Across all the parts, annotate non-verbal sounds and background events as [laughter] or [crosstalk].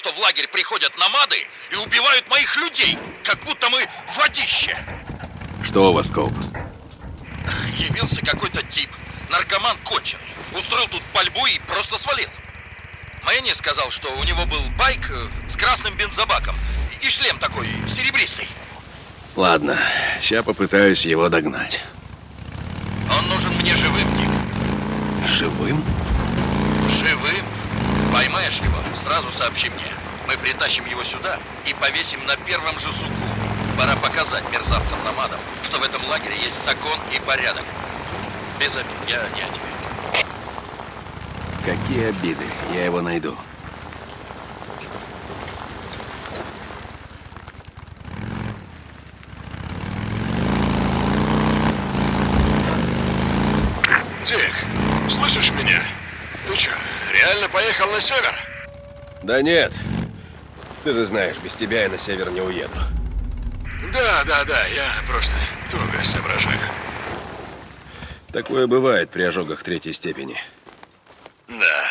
что в лагерь приходят намады и убивают моих людей, как будто мы водище. Что у вас, Коуп? Явился какой-то тип, наркоман конченый. Устроил тут пальбу и просто свалил. Мэнни сказал, что у него был байк э, с красным бензобаком и шлем такой серебристый. Ладно, сейчас попытаюсь его догнать. Он нужен мне живым, Дик. Живым? Живым? Поймаешь его, сразу сообщи мне. Мы притащим его сюда и повесим на первом же суку. Пора показать мерзавцам-намадам, что в этом лагере есть закон и порядок. Без обид, я не о тебе. Какие обиды? Я его найду. Дик, слышишь меня? Ты что, реально поехал на север? Да нет. Ты же знаешь, без тебя я на север не уеду. Да, да, да, я просто туго соображаю. Такое бывает при ожогах третьей степени. Да.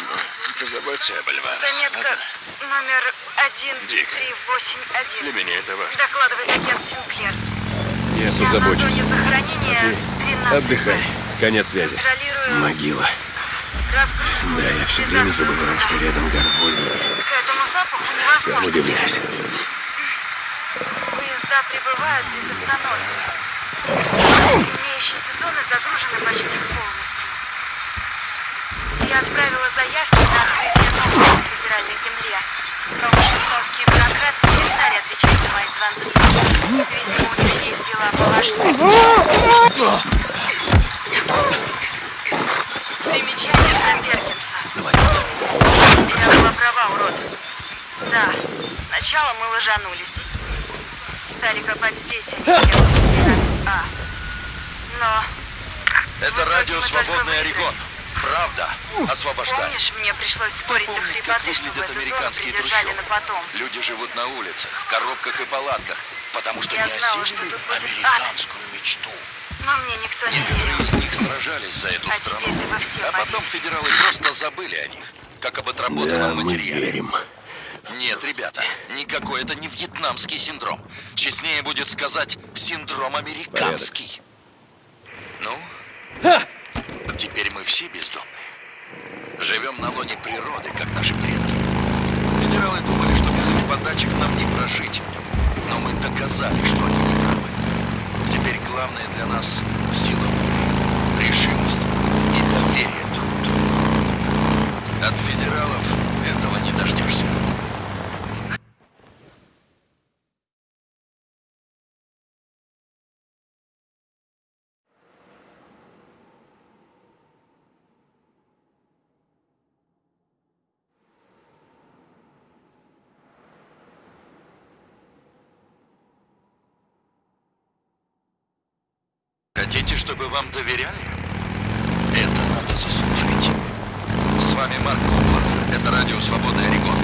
Ну, Позаботься об Альварес. Заметка ладно? номер Дик. 1381. Для меня это важно. Докладывает агент Синклер. Я Я на позабочусь. зоне захоронения 13 Отдыхай. Конец связи. Контролирую Могила. Разгрузку Да, и я все время забываю, что рядом горгульи. К этому запаху Сам невозможно удивляюсь. привыкнуть. Поезда прибывают без остановки. Имеющиеся зоны загружены почти полностью. Я отправила заявки на открытие нового на федеральной земле. Но вашингтонские бюрократы перестали отвечать на мои звонки. Видимо, у них есть дела поважнее. Примечание для Перкинса. Я была права, урод. Да, сначала мы ложанулись. Стали копать здесь, а не сел 12А. Но, Это радио «Свободный. Орегон». Правда. Освобождай. помнишь, мне пришлось спорить до Помни, как хрипоты, чтобы эту зону американские придержали трущобы. на потом. Люди живут на улицах, в коробках и палатках, потому что Я не знала, что ад. американскую мечту. Но мне никто не Некоторые верил. из них сражались за эту А страну, а потом федералы просто забыли о них, как об Да, отработанном мы материале. верим. Нет, ребята, никакой это не вьетнамский синдром. Честнее будет сказать синдром американский. Ну, теперь мы все бездомные. Живем на лоне природы, как наши предки. Федералы думали, что без их подачек нам не прожить. Но мы доказали, что они не главное для нас сила воли, решимость и доверие друг другу. От федералов этого не дождешься. Хотите, чтобы вам доверяли? Это надо заслужить. С вами Марк Копланд. Это радио «Свобода Орегон».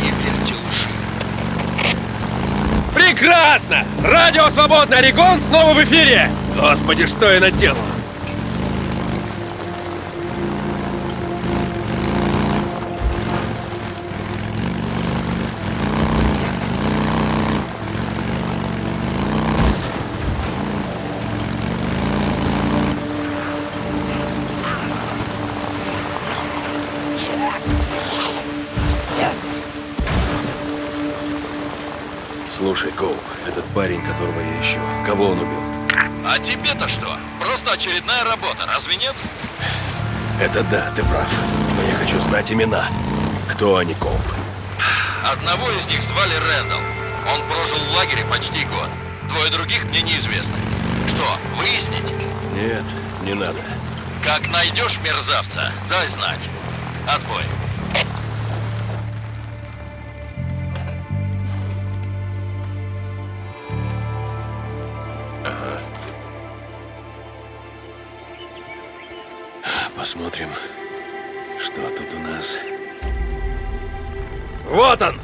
Не верьте лжи. Прекрасно! Радио «Свободный Орегон» снова в эфире! Господи, что я наделал? Слушай, Коуп, этот парень, которого я ищу, кого он убил? А тебе-то что? Просто очередная работа, разве нет? Это да, ты прав. Но я хочу знать имена. Кто они, Коуп? Одного из них звали Рэндалл. Он прожил в лагере почти год. Двое других мне неизвестны. Что, выяснить? Нет, не надо. Как найдешь мерзавца, дай знать. Отбой. Посмотрим, что тут у нас. Вот он!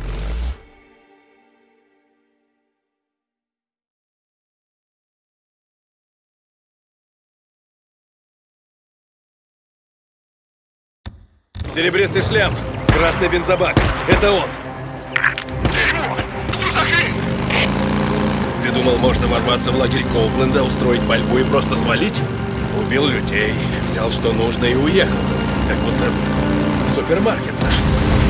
Серебристый шлем, красный бензобак. Это он. Дерьмо! Что за хрень? Ты думал, можно ворваться в лагерь Коупленда, устроить пальбу и просто свалить? Убил людей, взял что нужно и уехал. Как будто в супермаркет зашел.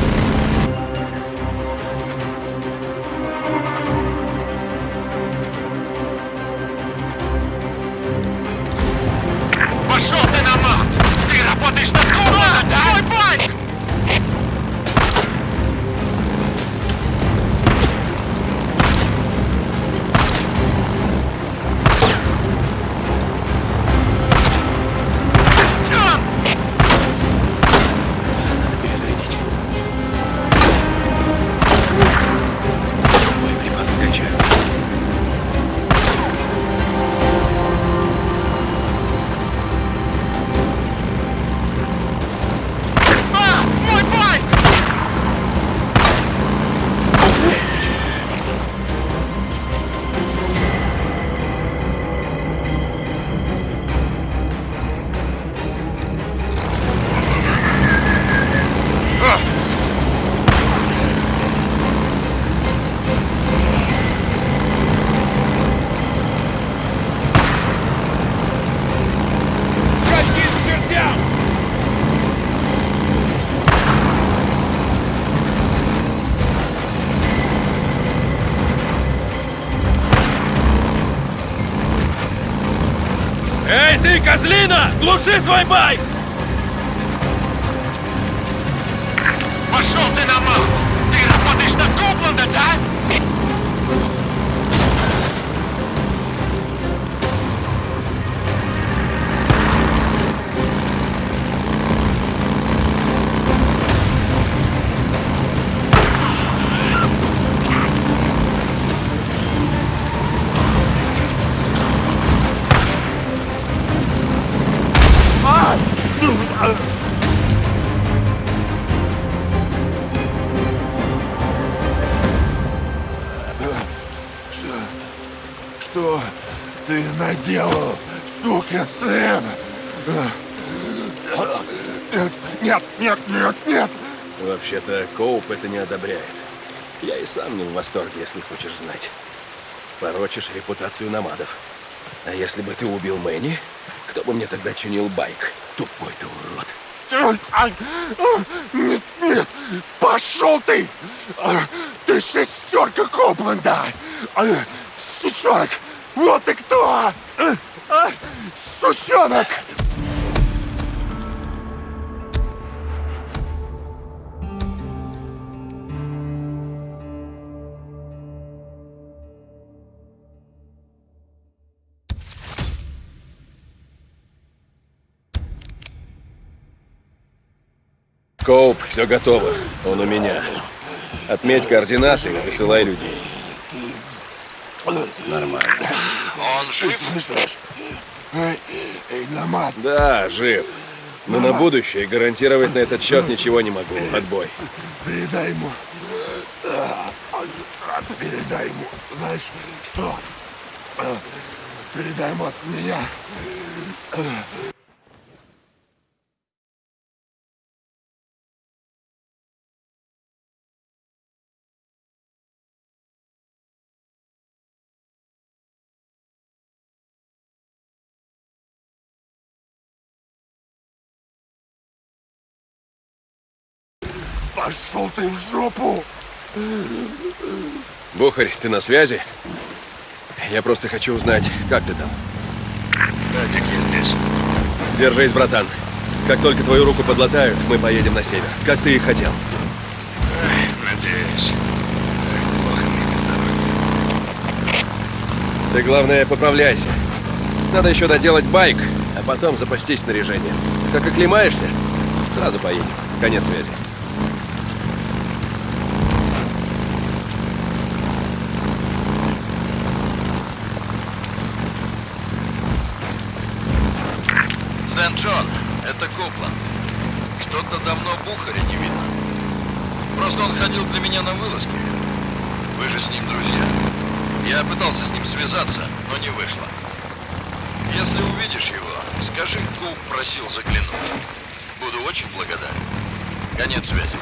Козлина! Глуши свой байк! Сын? Нет, нет, нет, нет! Вообще-то, Коуп это не одобряет. Я и сам не в восторге, если хочешь знать. Порочишь репутацию намадов. А если бы ты убил Мэнни, кто бы мне тогда чинил байк? Тупой ты урод. А, Нет, нет, пошел ты! А, Ты шестерка Копленда! А, Сучонок, вот ты кто! А, Сучонок! Коуп, все готово. Он у меня. Отметь координаты и высылай людей. Нормально. Он жив? Намат, Да, жив. Но на будущее гарантировать на этот счет ничего не могу. Отбой. передай ему. а, а, Передай ему, знаешь что? А, Передай ему от меня. Пошел ты в жопу! Бухарь, ты на связи? Я просто хочу узнать, как ты там. Татик, я здесь. Держись, братан. Как только твою руку подлатают, мы поедем на север. Как ты и хотел. Надеюсь. Эх, плохо мне без дороги. Ты, главное, поправляйся. Надо еще доделать байк, а потом запастись снаряжением. Как оклемаешься, сразу поедем. Конец связи. Сент-Джон, это Копланд. Что-то давно Бухаря не видно. Просто он ходил для меня на вылазки. Вы же с ним друзья. Я пытался с ним связаться, но не вышло. Если увидишь его, скажи, Коуп просил заглянуть. Буду очень благодарен. Конец связи.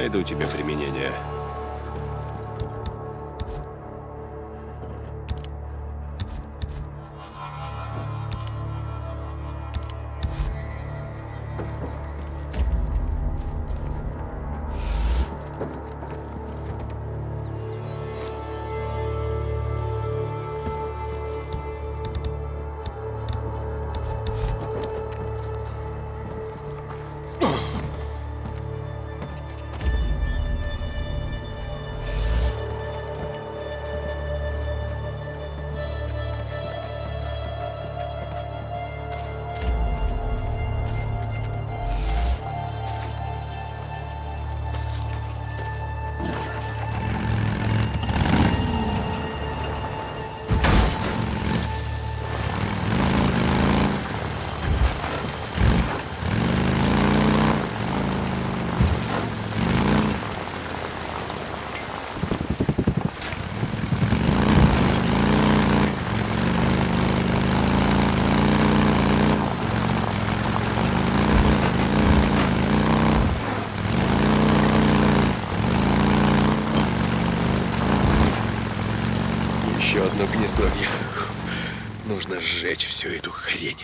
Найду тебе применение. Одно гнездовье. Нужно сжечь всю эту хрень.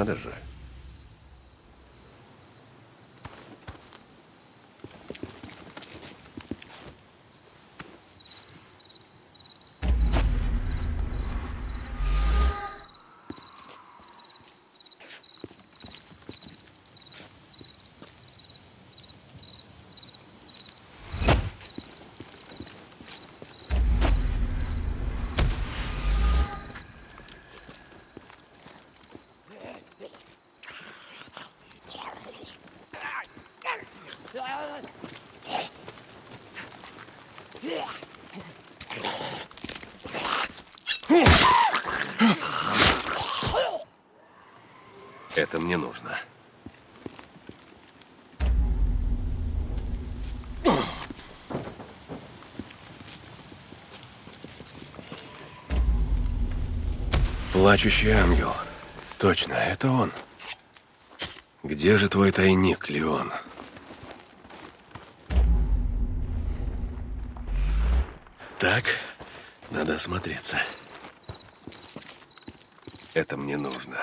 Надо же. не нужно. Плачущий ангел. Точно, это он. Где же твой тайник, Леон? Так, надо осмотреться. Это мне нужно.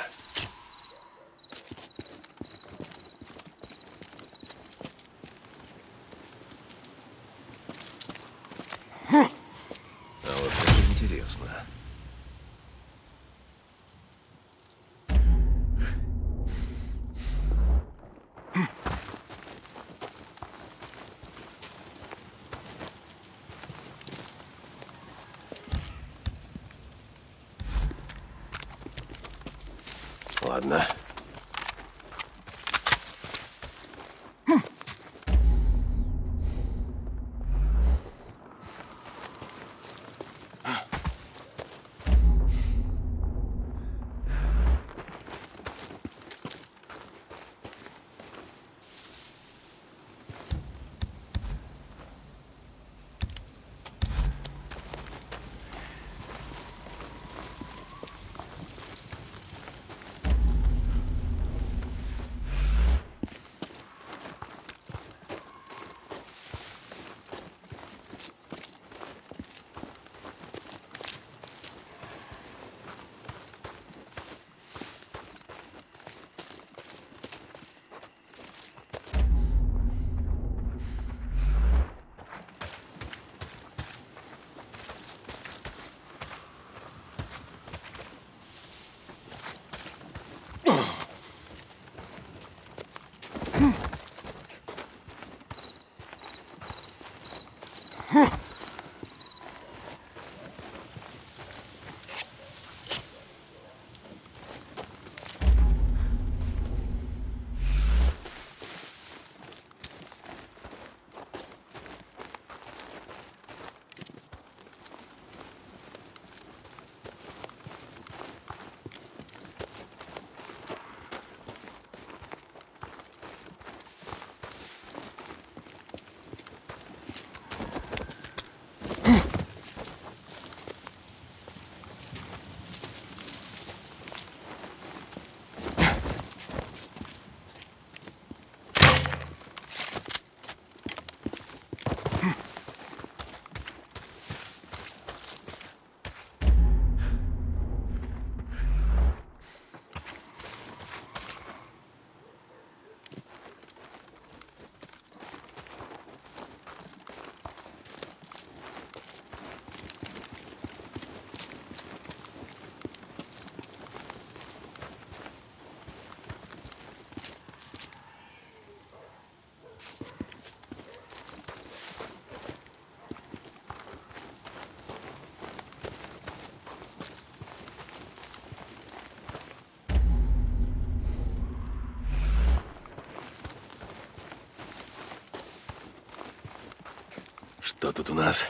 Тут у нас?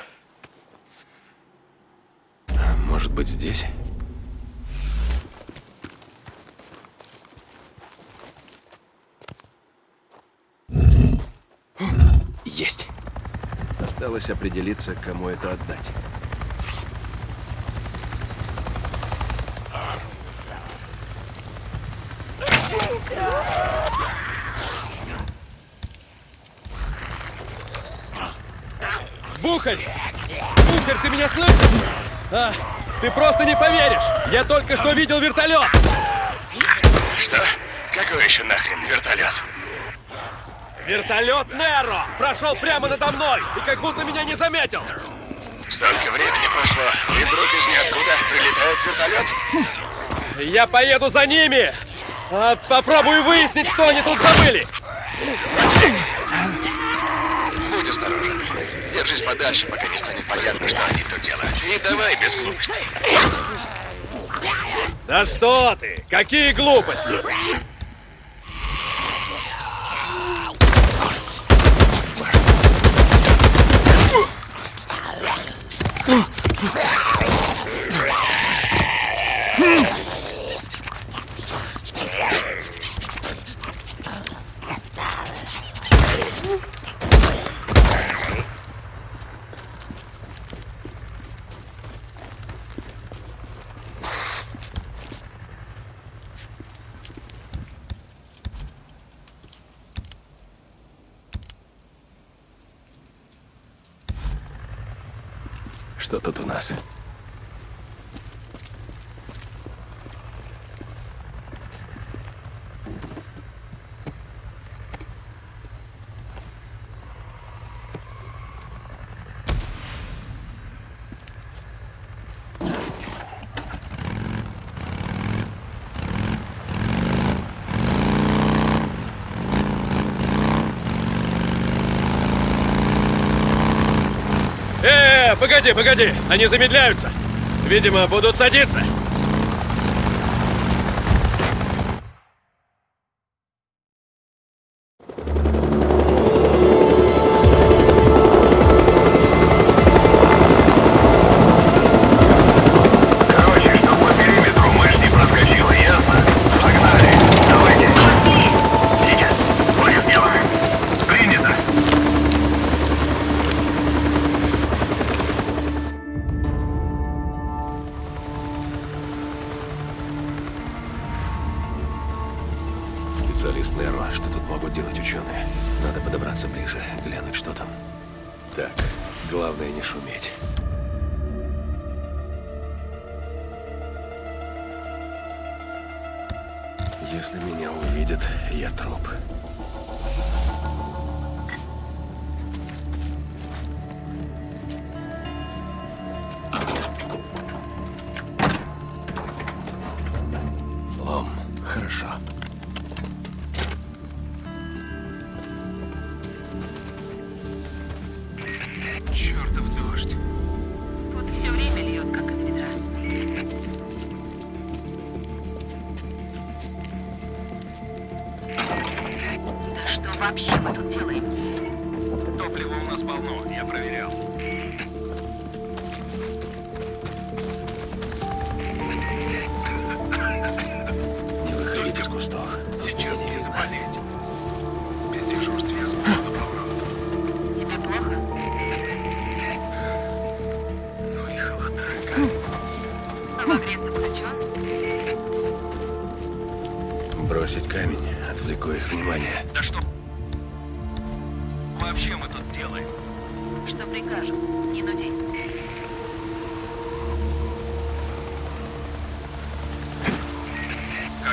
А, Может быть, здесь? Есть. Осталось определиться, кому это отдать. Бухарь! Бухарь, ты меня слышишь? А, ты просто не поверишь! Я только что видел вертолет! Что? Какой еще нахрен вертолет? Вертолет Неро прошел прямо надо мной и как будто меня не заметил. Столько времени прошло, и вдруг из ниоткуда прилетает вертолет? Я поеду за ними! А, попробую выяснить, что они тут забыли. Держись подальше, пока не станет понятно, что они тут делают. И давай без глупостей. Да что ты! Какие глупости! Погоди, погоди! Они замедляются! Видимо, будут садиться! 确实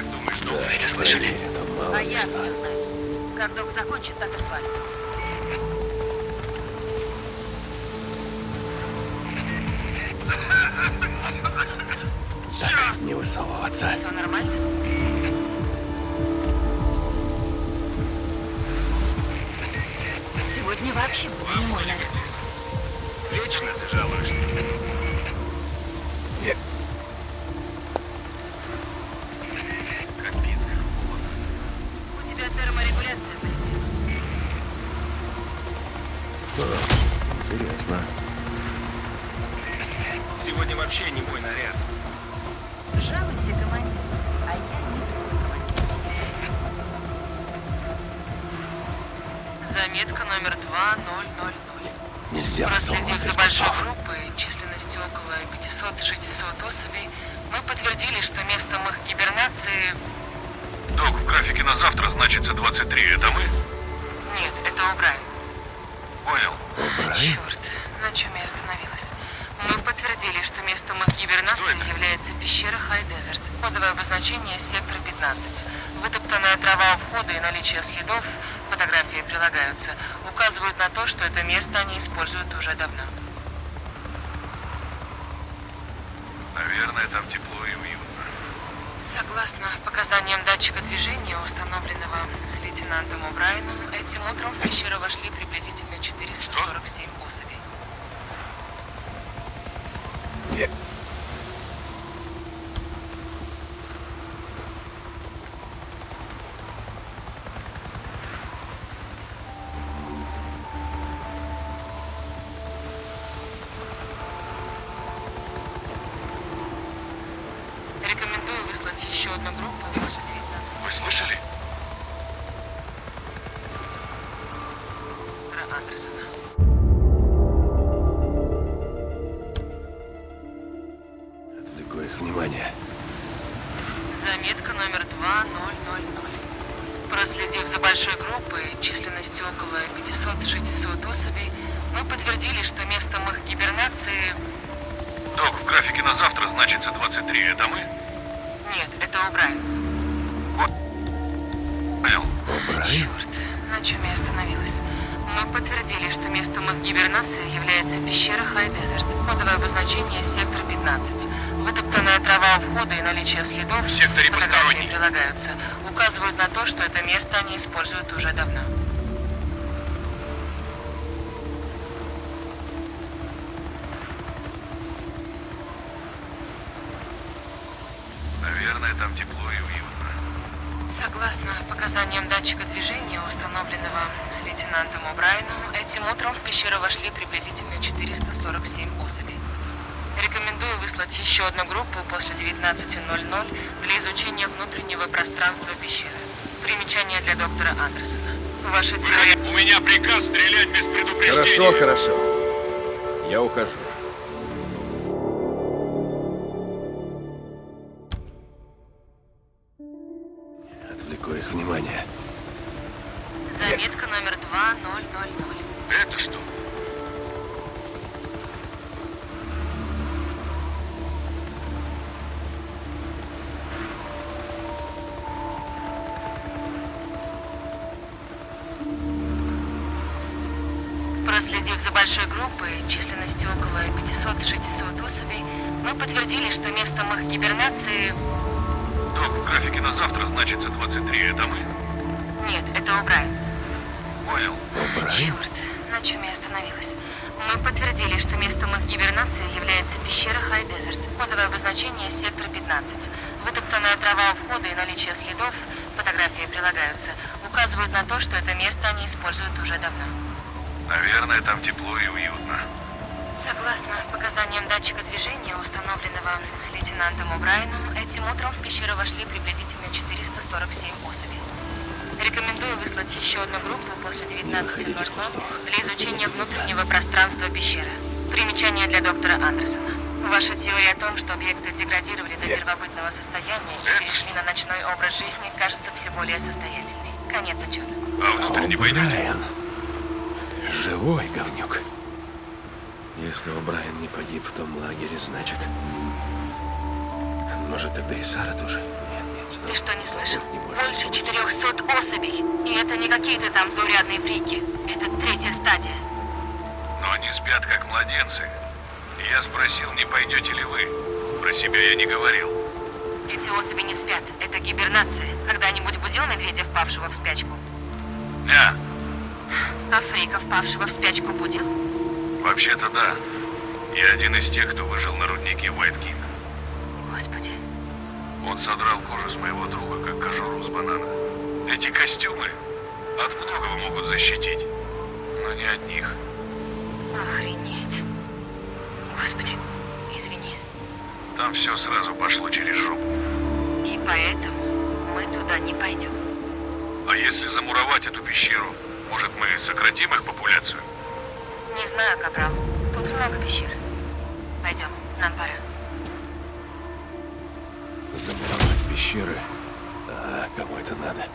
Как думаешь, Док? Вы это слышали? А я не знаю. Как Док закончит, так и свалит. Так, не высовываться. Все нормально? Сегодня вообще был не мой наряд. Вечно ты жалуешься. вообще не что это место они используют уже давно. Наверное, там тепло и уютно. Согласно показаниям датчика движения, установленного лейтенантом О'Брайеном, этим утром в пещеру вошли приблизительно 447 что? особей. Yeah. Наличие следов В секторе посторонний. прилагаются, указывают на то, что это место они используют уже давно. Доктора Андерсона. Ваша теория... У меня приказ стрелять без предупреждения. Хорошо, хорошо. Я ухожу. 19.00 для изучения внутреннего пространства пещеры. Примечание для доктора Андерсона. Ваша теория о том, что объекты деградировали до первобытного состояния и перешли на ночной образ жизни, кажется все более состоятельной. Конец отчета. А внутрь не пойдете? Брайан. Живой говнюк. Если О'Брайен не погиб в том лагере, значит... Может, тогда и Сара тоже? Ты что, не слышал? Больше быть. 400 особей. И это не какие-то там заурядные фрики. Это третья стадия. Но они спят, как младенцы. И я спросил, не пойдете ли вы. Про себя я не говорил. Эти особи не спят. Это гибернация. Когда-нибудь будил медведя, впавшего в спячку? Не, А фрика, впавшего в спячку, будил? вообще-то да. Я один из тех, кто выжил на руднике Уайт Кинг. Господи. Он содрал кожу с моего друга, как кожуру с банана. Эти костюмы от многого могут защитить, но не от них. Охренеть. Господи, извини. Там все сразу пошло через жопу. И поэтому мы туда не пойдем. А если замуровать эту пещеру, может мы сократим их популяцию? Не знаю, Капрал. Тут много пещер. Пойдем, нам пора. Замуровать пещеры. А кому это надо?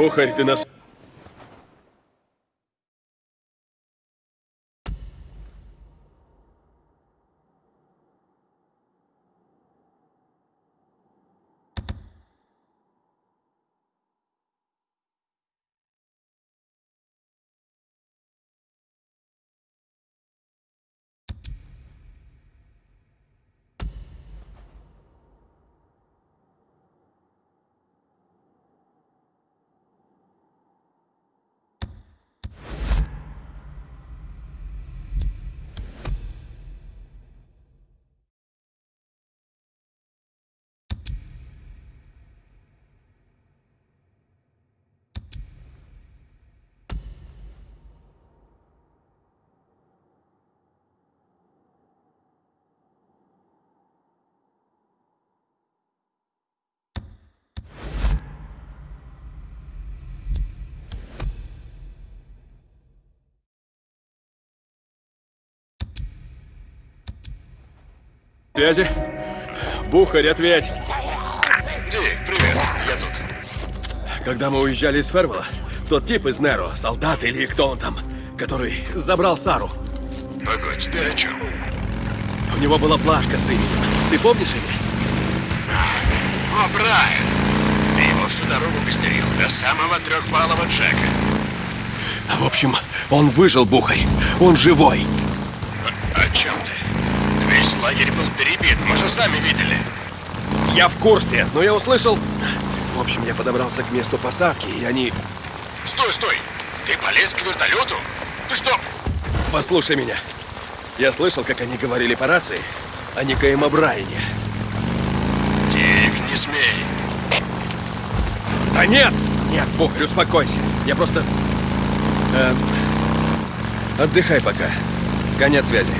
Бухарь, ты нас... Связи? Бухарь, ответь! Дик, привет. Я тут. Когда мы уезжали из Фервелла, тот тип из Неро, солдат или кто он там, который забрал Сару, Погодь, ты о чем? у него была плашка с именем. Ты помнишь имя? О, Брайан! Ты его всю дорогу костерил, до самого трехбалого Джека. А, В общем, он выжил, Бухарь. Он живой. О чем ты? Весь лагерь был перебит, мы же сами видели. Я в курсе, но я услышал... В общем, я подобрался к месту посадки, и они... Стой, стой! Ты полез к вертолету? Ты что? Послушай меня. Я слышал, как они говорили по рации о некоем Брайане. Дик, не смей. Да нет! Нет, Бухарь, успокойся. Я просто... э, отдыхай пока. Конец связи.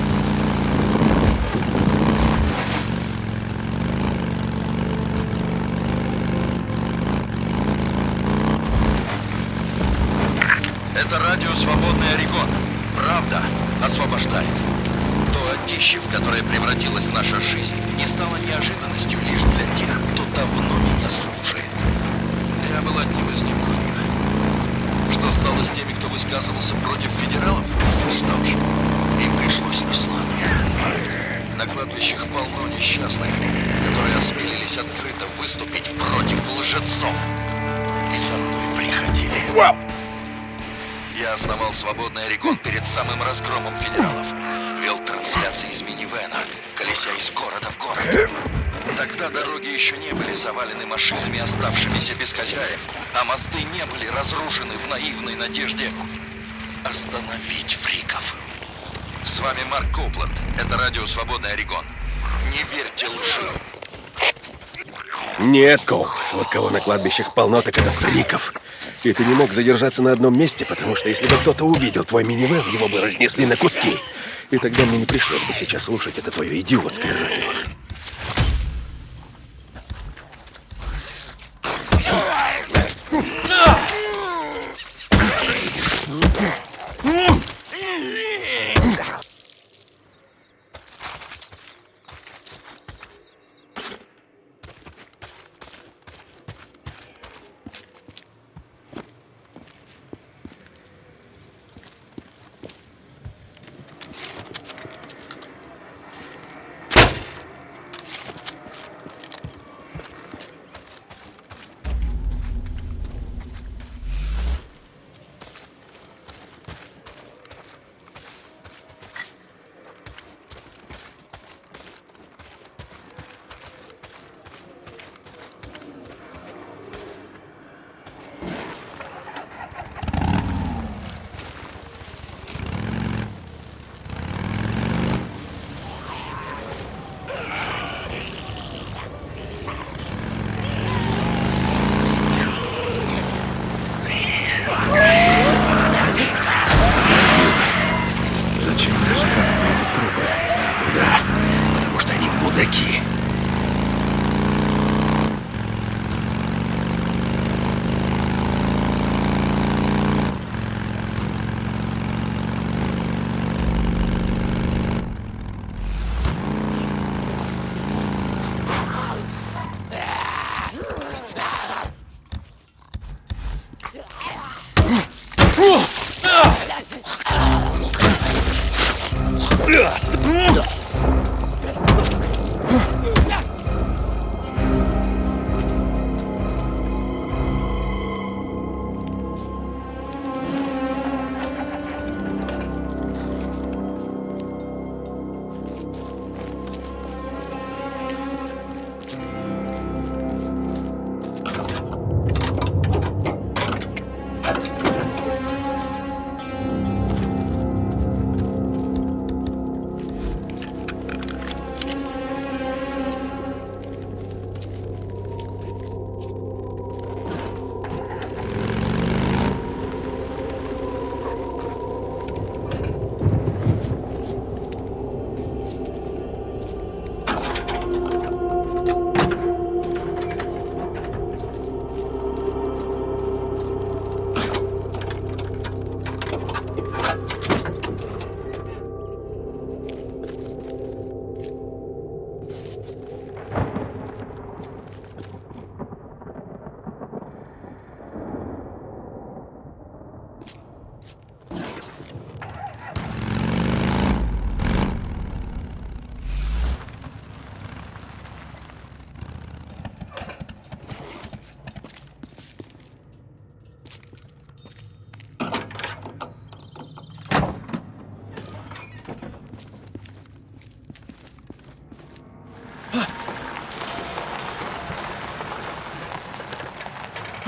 Это радио «Свободный Орегон». Правда освобождает. То одище, в которое превратилась наша жизнь, не стало неожиданностью лишь для тех, кто давно меня слушает. Я был одним из немногих. Что стало с теми, кто высказывался против федералов? Что ж, им пришлось несладко. На кладбищах полно несчастных, которые осмелились открыто выступить против лжецов. И со мной приходили. Я основал свободный Орегон перед самым разгромом федералов. Вел трансляции из минивэна, колеся из города в город. Тогда дороги еще не были завалены машинами, оставшимися без хозяев, а мосты не были разрушены в наивной надежде остановить фриков. С вами Марк Копланд. Это радио «Свободный Орегон». Не верьте лжи. Нет, Коуп. Вот кого на кладбищах полно, так это фриков. И ты не мог задержаться на одном месте, потому что если бы кто-то увидел твой минивэн, его бы разнесли на куски. И тогда мне не пришлось бы сейчас слушать это твое идиотское радио.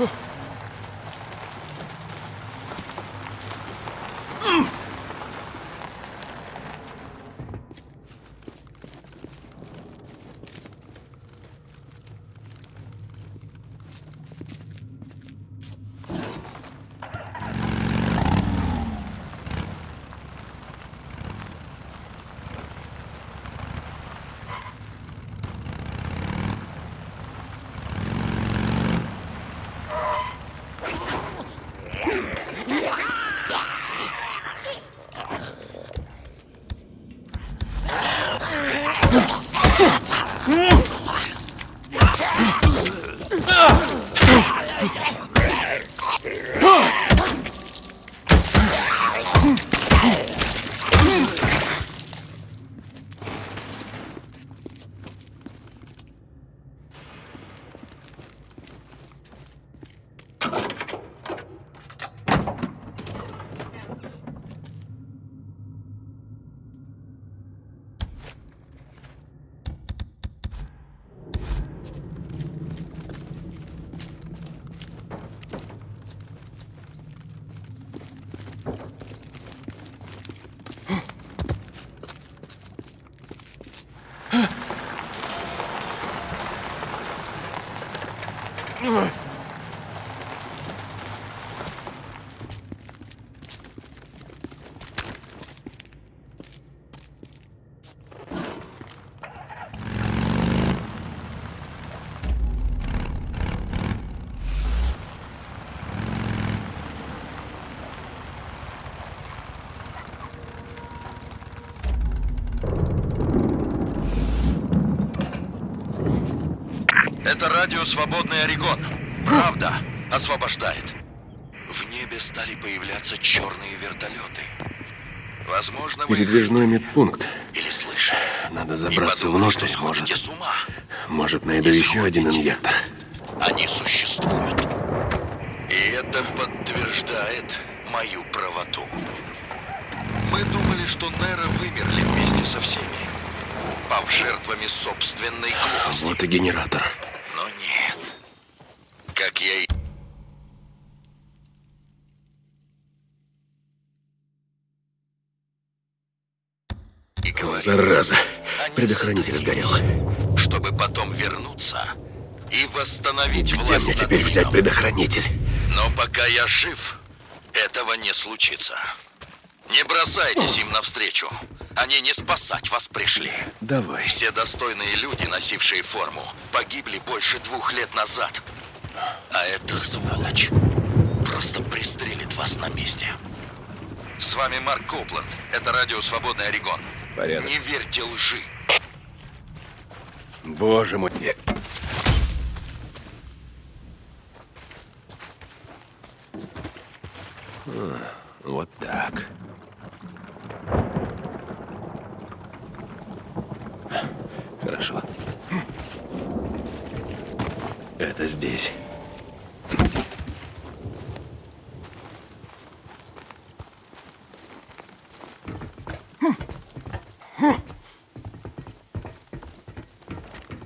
Whew. Это радио «Свободный Орегон». Правда освобождает. В небе стали появляться черные вертолеты. Возможно, вы Передвижной медпункт. или слышали. Надо забраться подумали, внутрь, что может. с ума. Может, найду Не еще один инъектор. Они существуют. И это подтверждает мою правоту. Мы думали, что Нера вымерли вместе со всеми, пав жертвами собственной глупости. Вот и генератор. Но нет. Как я и... и говорил, Зараза. они Предохранитель сгорел. Чтобы потом вернуться и восстановить Где власть мне над теперь взять предохранитель? Но пока я жив, этого не случится. Не бросайтесь им навстречу. Они не спасать вас пришли. Давай. Все достойные люди, носившие форму, погибли больше двух лет назад. А эта сволочь просто пристрелит вас на месте. С вами Марк Копланд. Это радио «Свободный Орегон». Порядок. Не верьте лжи. Боже мой. А, Вот так. Хорошо. Это здесь.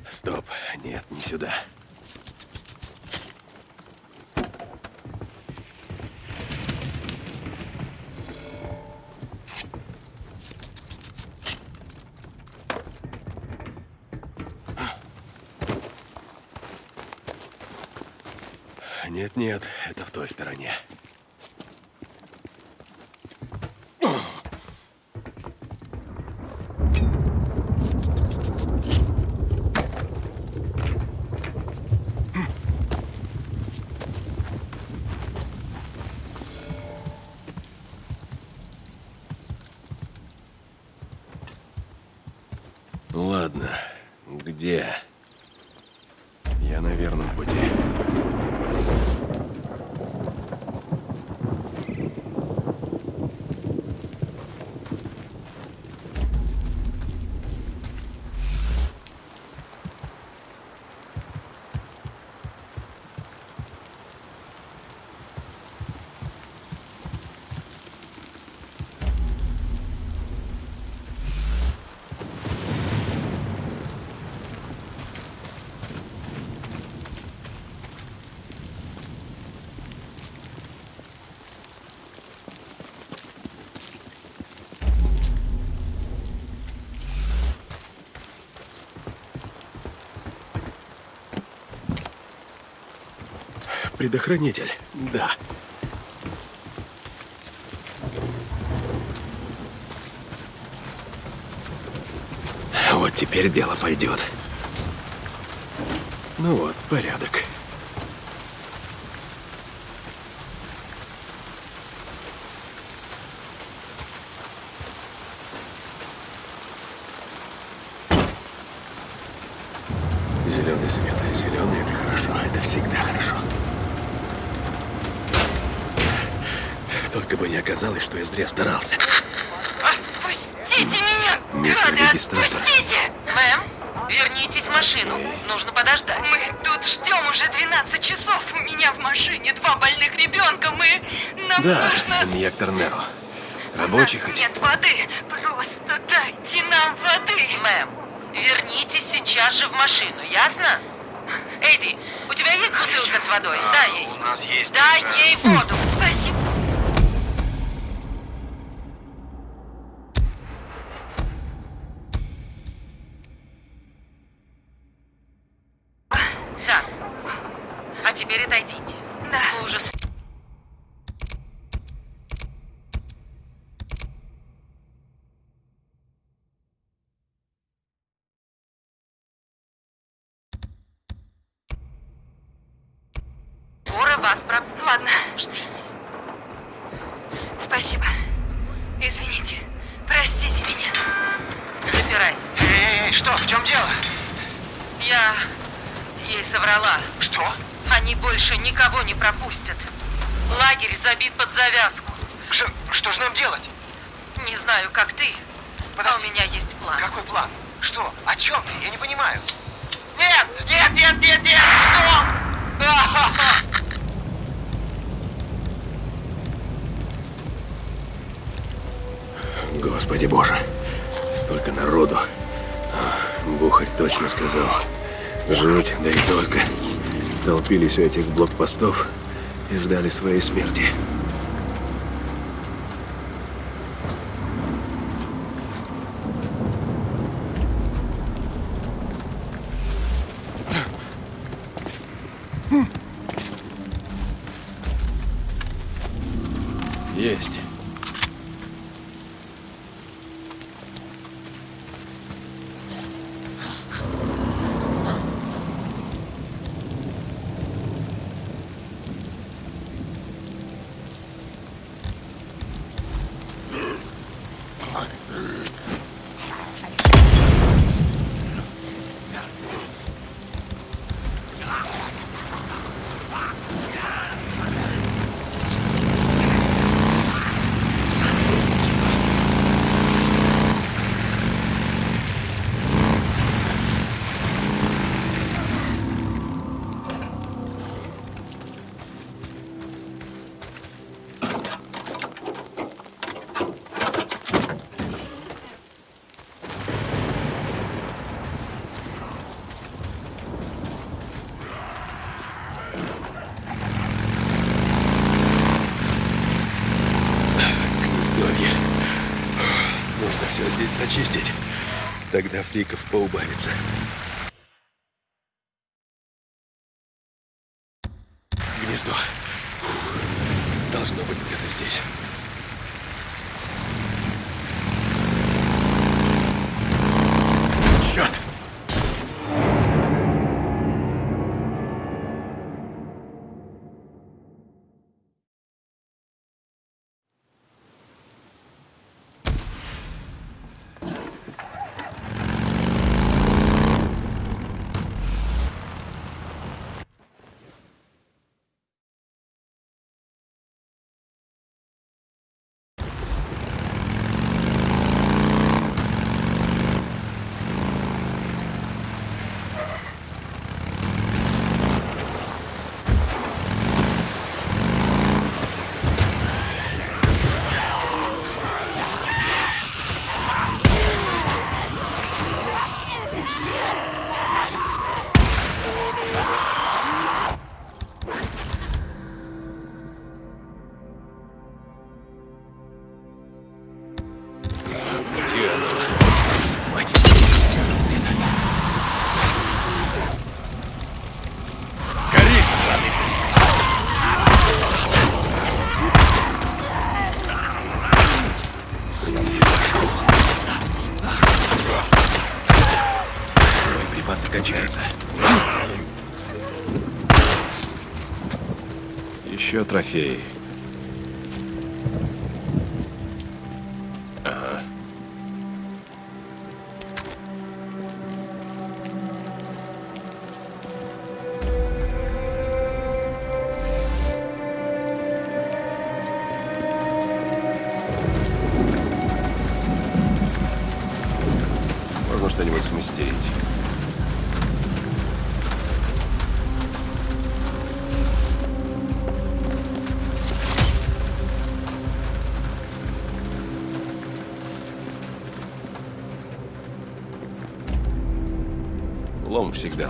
Стоп. Нет, не сюда. Нет-нет, это в той стороне. Ладно, где? Я на верном пути. Предохранитель. Да. Вот теперь дело пойдет. Ну вот, порядок. Инъектор Неро. У Рабочий нас нет воды. Просто дайте нам воды. Мэм, вернитесь сейчас же в машину, ясно? Эдди, у тебя есть бутылка с водой? Дай ей. У нас есть... Дай ей воду. Вас пропустят. Ладно. Ждите. Спасибо. Извините. Простите меня. Запирай. Эй, эй, что, в чем дело? Я... ей соврала. Что? Они больше никого не пропустят. Лагерь забит под завязку. Что, что же нам делать? Не знаю, как ты, а Подожди. у меня есть план. Какой план? Что? О чем ты? Я не понимаю. Нет! Нет, нет, нет, нет! Что? А-ха-ха! [laughs] Господи боже, столько народу. А, Бухарь точно сказал. Жуть, да и только. Толпились у этих блокпостов и ждали своей смерти. Фриков поубавится. Еще всегда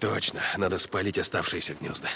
точно. Надо спалить оставшиеся гнезда.